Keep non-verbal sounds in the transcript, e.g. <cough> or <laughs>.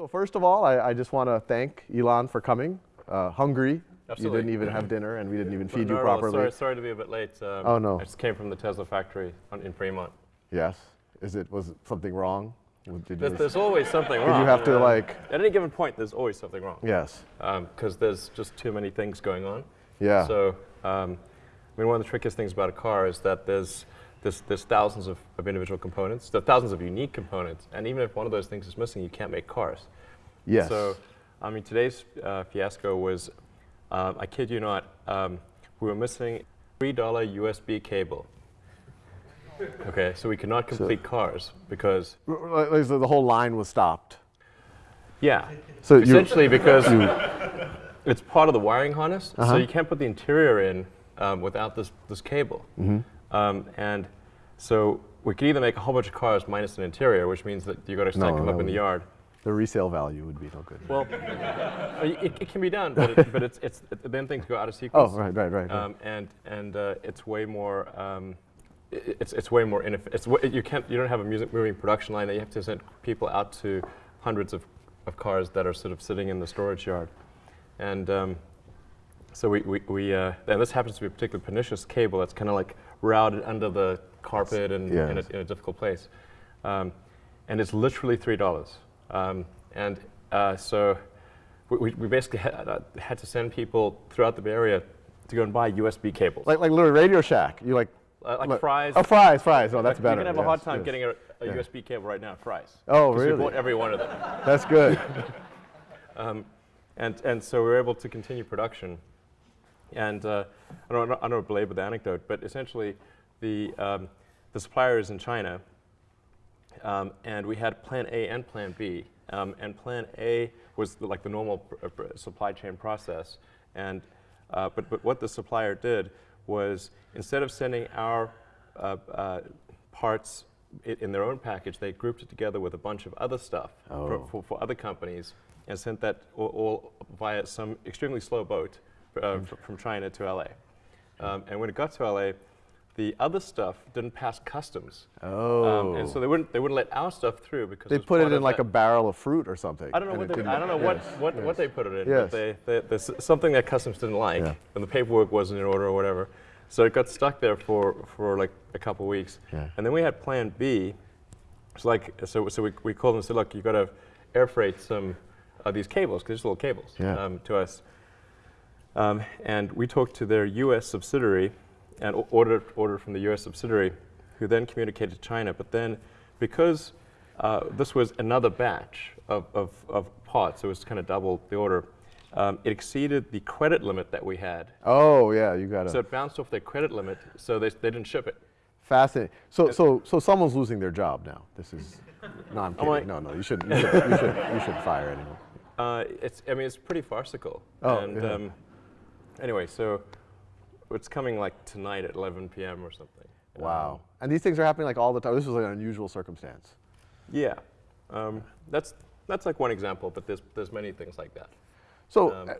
So first of all, I, I just want to thank Elon for coming. Uh, hungry. Absolutely. You didn't even have dinner, and we didn't even feed no, you no, properly. sorry, sorry to be a bit late. Um, Oh, no. I just came from the Tesla factory on, in Fremont. Yes. Is it was something wrong? There's, there's always something wrong. Did you have to Um, like? At any given point, there's always something wrong. Yes. Because there's just too many things going on. Yeah. So, um, I mean, one of the trickiest things about a car is that there's there's, there's thousands of, of individual components. There thousands of unique components, and even if one of those things is missing, you can't make cars. yes. So, I mean, today's uh, fiasco was, um, I kid you not, um, we were missing $3 USB cable. Okay, so we could not complete cars because, so the whole line was stopped. yeah, So essentially because it's part of the wiring harness, Uh-huh. so you can't put the interior in um, without this, this cable. Mm-hmm. Um, and so we could either make a whole bunch of cars minus an interior, which means that you've got to stack No, them up in the yard. the resale value would be no good. Well, it, it can be done, but, it, but it's, it's, then things go out of sequence. oh, right, right, right. right. Um, and and uh, it's way more. Um, it's it's way more it's you can't you don't have a music moving production line that you have to send people out to hundreds of, of cars that are sort of sitting in the storage yard, and um, so we we, we uh, and this happens to be a particularly pernicious cable that's kind of like routed under the carpet and in, a, in a difficult place, um, and it's literally three dollars, um, and uh, so. We, we- we basically had, uh, had to send people throughout the Bay Area to go and buy USB cables. like, like literally Radio Shack. You like. Uh, like look- Fry's. Oh, Fry's, Fry's. Oh, that's better. You're gonna have a hard time yes. getting a, a Yeah. USB cable right now. Fry's. Oh, we really? bought every one of them. That's good. <laughs> And and so we were able to continue production. And uh, I don't I don't belabor the anecdote, but essentially, the um, the supplier is in China, um, and we had Plan A and Plan B. Um, and Plan A was the, like the normal pr- uh, supply chain process. And uh, but but what the supplier did was instead of sending our uh, uh, parts i- in their own package, they grouped it together with a bunch of other stuff for, Oh. for, for other companies and sent that all, all via some extremely slow boat uh, from China to LA. Um, and when it got to LA, the other stuff didn't pass customs. Oh. Um, and so they wouldn't, they wouldn't let our stuff through because they put it in like a barrel of fruit or something. I don't know what they, I don't know yes, what, yes. what they put it in, Yes. but they, they, there's something that customs didn't like, Yeah. and the paperwork wasn't in order or whatever. So it got stuck there for, for like a couple weeks. Yeah. And then we had Plan B. It's like so, so we, we called them and said, look, you've got to air freight some of these cables because they're just little cables Yeah. um, to us. Um, and we talked to their U.S. subsidiary and ordered ordered from the U.S. subsidiary, who then communicated to China. But then, because uh, this was another batch of, of, of parts, it was kind of double the order. Um, it exceeded the credit limit that we had, Oh, yeah, you got to. so it bounced off their credit limit. So they, they didn't ship it. Fascinating. So, so, so someone's losing their job now. This is. No, I'm <laughs> kidding. like- no, no, you should, you should, you should, you should fire anyone. Uh, it's, I mean, it's pretty farcical. Oh, and yeah. um, anyway, so it's coming like tonight at 11 p.m. or something. Um, Wow. And these things are happening like all the time. This was like an unusual circumstance. yeah, um, that's that's like one example, but there's there's many things like that. So, Um, uh,